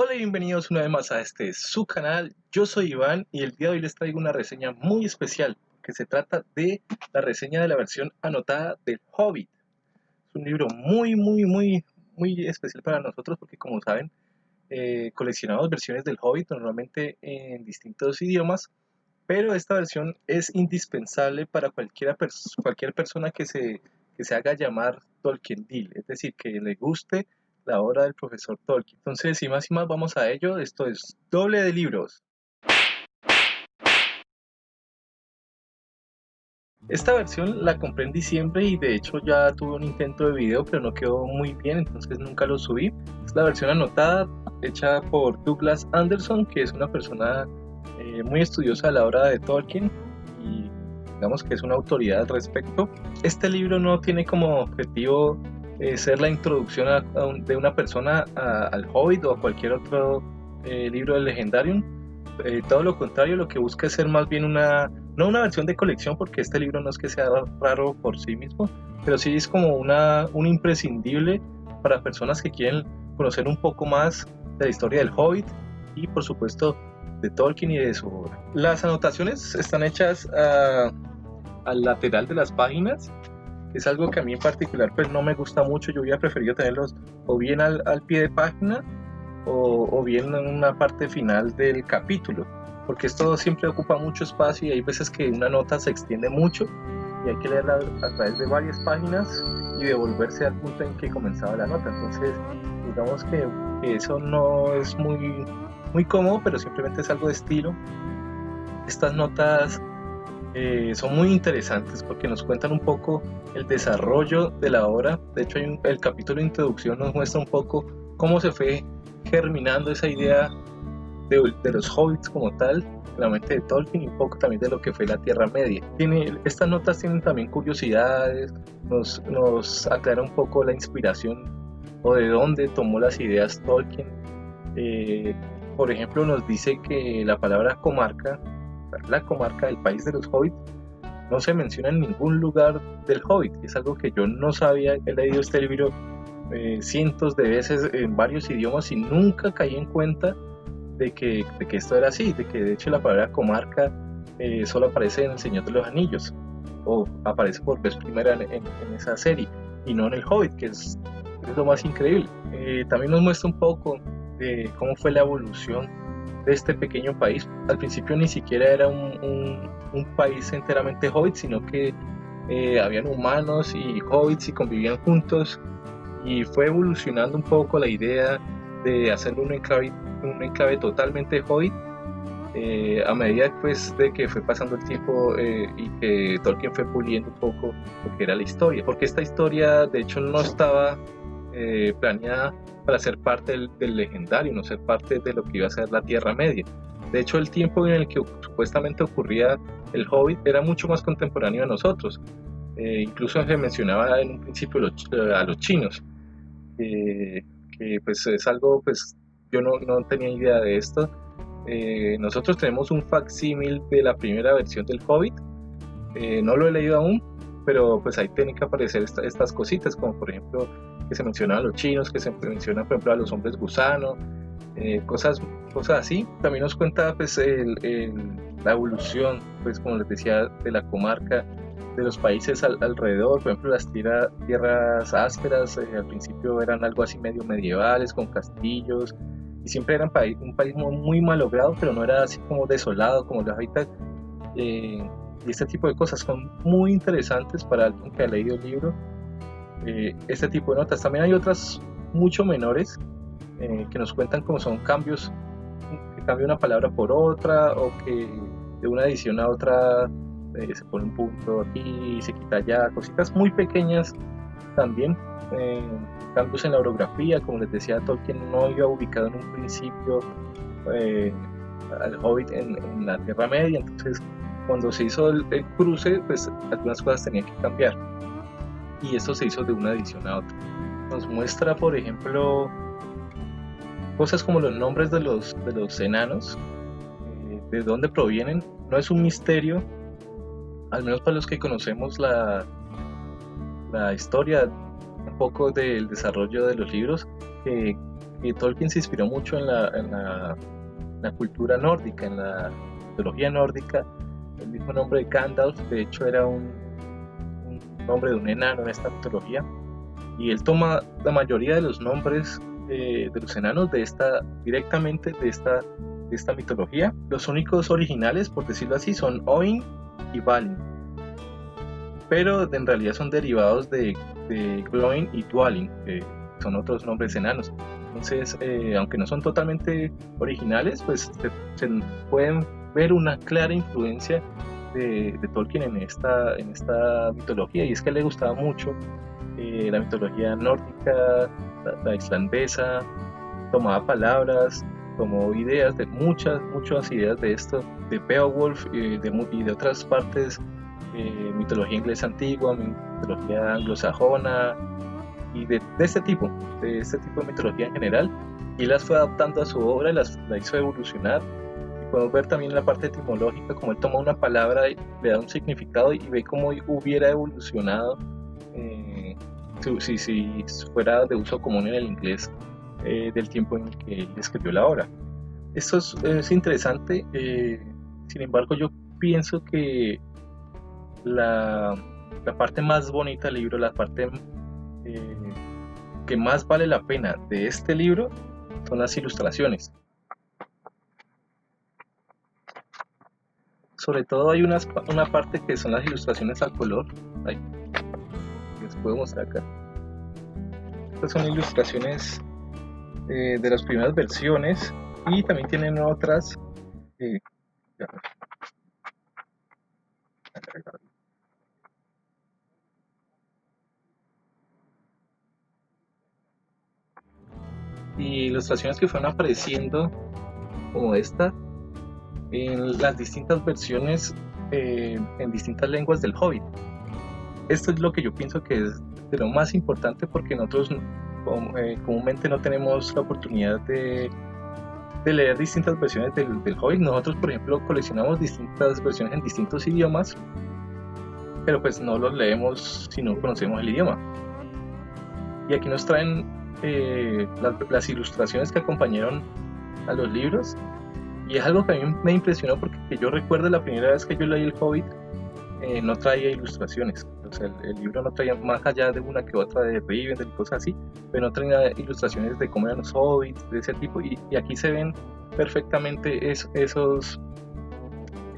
Hola y bienvenidos una vez más a este su canal, yo soy Iván y el día de hoy les traigo una reseña muy especial que se trata de la reseña de la versión anotada del Hobbit. Es un libro muy muy muy muy especial para nosotros porque como saben eh, coleccionamos versiones del Hobbit normalmente en distintos idiomas pero esta versión es indispensable para cualquiera cualquier persona que se, que se haga llamar Tolkien Deal, es decir, que le guste la obra del profesor Tolkien. Entonces, sin más y más, vamos a ello. Esto es doble de libros. Esta versión la compré en diciembre y de hecho ya tuve un intento de video pero no quedó muy bien entonces nunca lo subí. Es la versión anotada hecha por Douglas Anderson que es una persona eh, muy estudiosa a la obra de Tolkien y digamos que es una autoridad al respecto. Este libro no tiene como objetivo eh, ser la introducción de una persona al Hobbit o a cualquier otro eh, libro del Legendarium. Eh, todo lo contrario, lo que busca es ser más bien una, no una versión de colección, porque este libro no es que sea raro por sí mismo, pero sí es como una, un imprescindible para personas que quieren conocer un poco más de la historia del Hobbit y por supuesto de Tolkien y de su obra. Las anotaciones están hechas al lateral de las páginas es algo que a mí en particular pues no me gusta mucho, yo hubiera preferido tenerlos o bien al, pie de página o, bien en una parte final del capítulo, porque esto siempre ocupa mucho espacio y hay veces que una nota se extiende mucho y hay que leerla a través de varias páginas y devolverse al punto en que comenzaba la nota, entonces digamos que, eso no es muy, muy cómodo, pero simplemente es algo de estilo. Estas notas eh, son muy interesantes porque nos cuentan un poco el desarrollo de la obra. De hecho, el capítulo de introducción nos muestra un poco cómo se fue germinando esa idea de, los hobbits como tal, la mente de Tolkien y un poco también de lo que fue la Tierra Media. Tiene, estas notas tienen también curiosidades, nos, nos aclara un poco la inspiración o de dónde tomó las ideas Tolkien. Eh, por ejemplo, nos dice que la palabra comarca la comarca del país de los hobbits no se menciona en ningún lugar del hobbit. Es algo que yo no sabía, he leído este libro eh, cientos de veces en varios idiomas y nunca caí en cuenta de que, esto era así, de que de hecho la palabra comarca eh, solo aparece en El Señor de los Anillos o aparece por vez primera en, esa serie y no en el Hobbit, que es, lo más increíble. Eh, también nos muestra un poco de cómo fue la evolución de este pequeño país. Al principio ni siquiera era un, un, país enteramente hobbit, sino que eh, habían humanos y hobbits y convivían juntos y fue evolucionando un poco la idea de hacer un enclave, un enclave totalmente hobbit eh, a medida pues, de que fue pasando el tiempo eh, y que Tolkien fue puliendo un poco lo que era la historia, porque esta historia de hecho no estaba eh, planeada para ser parte del, legendario, no ser parte de lo que iba a ser la Tierra Media. De hecho, el tiempo en el que supuestamente ocurría el Hobbit era mucho más contemporáneo a nosotros. Eh, incluso se mencionaba en un principio a los chinos, que pues es algo, pues yo no, no tenía idea de esto. Eh, nosotros tenemos un facsímil de la primera versión del Hobbit, no lo he leído aún, pero pues ahí tienen que aparecer estas cositas, como por ejemplo que se mencionan a los chinos, que se mencionan por ejemplo a los hombres gusano, eh, cosas, cosas así. También nos cuenta pues la evolución, pues como les decía, de la comarca, de los países alrededor, por ejemplo las tierras ásperas eh, al principio eran algo así medio medievales, con castillos, y siempre eran un país muy, malogrado, pero no era así como desolado como los ahorita. Eh, y este tipo de cosas son muy interesantes para alguien que ha leído el libro eh, este tipo de notas. También hay otras mucho menores eh, que nos cuentan cómo son cambios, que cambia una palabra por otra o que de una edición a otra eh, se pone un punto aquí se quita allá, cositas muy pequeñas también. cambios en la orografía, como les decía, Tolkien no iba ubicado en un principio al Hobbit en, la Tierra Media, entonces cuando se hizo el cruce, pues algunas cosas tenían que cambiar y esto se hizo de una edición a otra. Nos muestra, por ejemplo, cosas como los nombres de los, de los enanos, eh, de dónde provienen. No es un misterio, al menos para los que conocemos la, la historia un poco del desarrollo de los libros, que que Tolkien se inspiró mucho en la, la, cultura nórdica, en la mitología nórdica. El mismo nombre de Gandalf, de hecho, era un nombre de un enano en esta mitología. Y él toma la mayoría de los nombres de los enanos de esta, directamente de esta, de esta mitología. Los únicos originales, por decirlo así, son Oin y Balin. Pero en realidad son derivados de, de Gloin y Dwalin, que son otros nombres enanos. Entonces, eh, aunque no son totalmente originales, pues se, pueden ver una clara influencia de, Tolkien en esta, en esta mitología. Y es que le gustaba mucho eh, la mitología nórdica, la, islandesa, tomaba palabras, tomó ideas de muchas, muchas ideas de esto, de Beowulf y de, y de otras partes, eh, mitología inglesa antigua, mitología anglosajona y de, este tipo, de este tipo de mitología en general, y las fue adaptando a su obra las la hizo evolucionar. Podemos ver también la parte etimológica, como él toma una palabra y le da un significado y ve cómo hubiera evolucionado eh, si, si, fuera de uso común en el inglés eh, del tiempo en que él escribió la obra. Esto es, interesante, eh, sin embargo yo pienso que la, la, parte más bonita del libro, la parte eh, que más vale la pena de este libro son las ilustraciones. Sobre todo hay una parte que son las ilustraciones al color. Ahí, les puedo mostrar acá. Estas son ilustraciones eh, de las primeras versiones y también tienen otras. Eh, y ilustraciones que fueron apareciendo como esta en las distintas versiones eh, en distintas lenguas del Hobbit. Esto es lo que yo pienso que es de lo más importante porque nosotros eh, comúnmente no tenemos la oportunidad de, de leer distintas versiones del, del, Hobbit. Nosotros, por ejemplo, coleccionamos distintas versiones en distintos idiomas, pero pues no los leemos si no conocemos el idioma. Y aquí nos traen eh, las, ilustraciones que acompañaron a los libros. Y es algo que a mí me impresionó porque yo recuerdo la primera vez que yo leí El Hobbit, eh, no traía ilustraciones. el, libro no traía más allá de una que otra de Rivendell y cosas así, pero no traía ilustraciones de cómo eran los hobbits, de ese tipo. Y, aquí se ven perfectamente esos,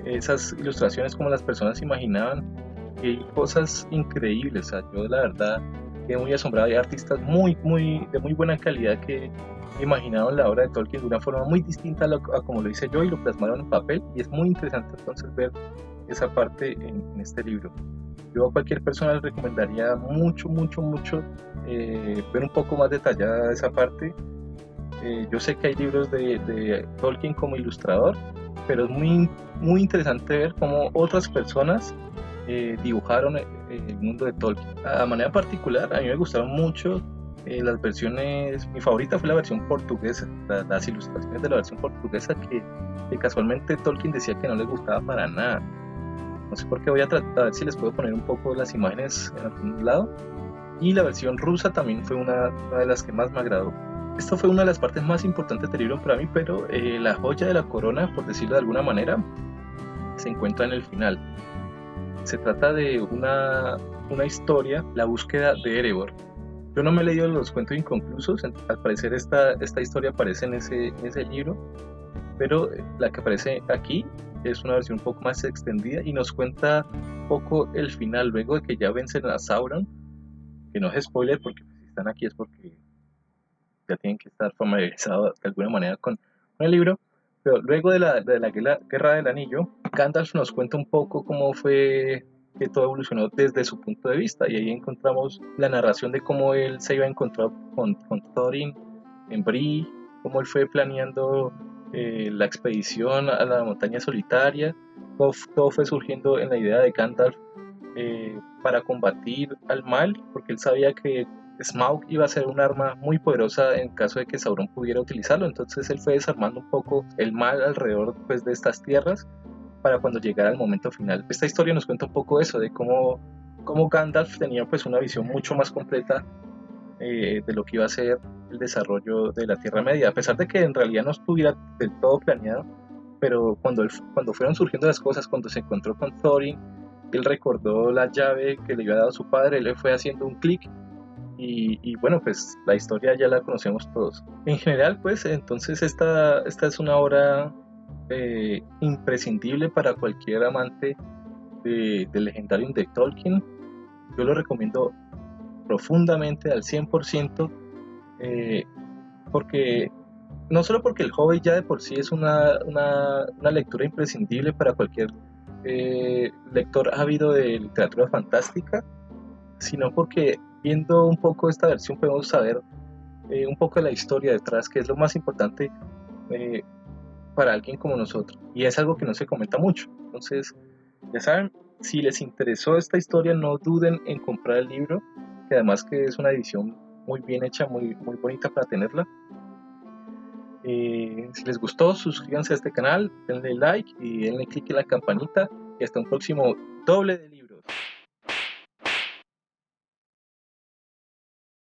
esas ilustraciones como las personas imaginaban. Y cosas increíbles. yo la verdad muy asombrado. Hay artistas muy, muy, de muy buena calidad que imaginaron la obra de Tolkien de una forma muy distinta a, como lo hice yo y lo plasmaron en papel. Y es muy interesante entonces ver esa parte en, este libro. Yo a cualquier persona le recomendaría mucho, mucho, mucho eh, ver un poco más detallada esa parte. Eh, yo sé que hay libros de, de, Tolkien como ilustrador, pero es muy, muy interesante ver cómo otras personas eh, dibujaron el mundo de Tolkien. A manera particular, a mí me gustaron mucho eh, las versiones, mi favorita fue la versión portuguesa, las ilustraciones de la versión portuguesa que, casualmente Tolkien decía que no le gustaba para nada. No sé por qué voy a tratar a ver si les puedo poner un poco las imágenes en algún lado. Y la versión rusa también fue una, de las que más me agradó. Esto fue una de las partes más importantes del libro para mí, pero eh, la joya de la corona, por decirlo de alguna manera, se encuentra en el final. Se trata de una, una historia, la búsqueda de Erebor. Yo no me he leído los cuentos inconclusos, al parecer esta, esta historia aparece en ese, en ese libro, pero la que aparece aquí es una versión un poco más extendida y nos cuenta un poco el final, luego de que ya vencen a Sauron, que no es spoiler porque si están aquí es porque ya tienen que estar familiarizados de alguna manera con, con el libro, pero luego de la, de la guerra del anillo, Gandalf nos cuenta un poco cómo fue que todo evolucionó desde su punto de vista y ahí encontramos la narración de cómo él se iba a encontrar con, con Thorin en Bree, cómo él fue planeando eh, la expedición a la montaña solitaria, todo, fue surgiendo en la idea de Gandalf eh, para combatir al mal, porque él sabía que Smaug iba a ser un arma muy poderosa en caso de que Sauron pudiera utilizarlo, entonces él fue desarmando un poco el mal alrededor pues, de estas tierras para cuando llegara el momento final. Esta historia nos cuenta un poco eso, de cómo, cómo Gandalf tenía pues una visión mucho más completa eh, de lo que iba a ser el desarrollo de la Tierra Media, a pesar de que en realidad no estuviera del todo planeado, pero cuando, cuando fueron surgiendo las cosas, cuando se encontró con Thorin, él recordó la llave que le había dado su padre, él le fue haciendo un clic y, bueno, pues la historia ya la conocemos todos. En general, pues entonces esta, esta es una obra eh, imprescindible para cualquier amante de, del legendario de Tolkien. Yo lo recomiendo profundamente al 100% eh, porque no solo porque el Hobbit ya de por sí es una, una, una lectura imprescindible para cualquier eh, lector ávido de literatura fantástica, sino porque viendo un poco esta versión podemos saber eh, un poco de la historia detrás, que es lo más importante eh, para alguien como nosotros. Y es algo que no se comenta mucho. Entonces, ya saben, si les interesó esta historia, no duden en comprar el libro, que además que es una edición muy bien hecha, muy, muy bonita para tenerla. Eh, si les gustó, suscríbanse a este canal, denle like y denle click en la campanita. Y hasta un próximo doble de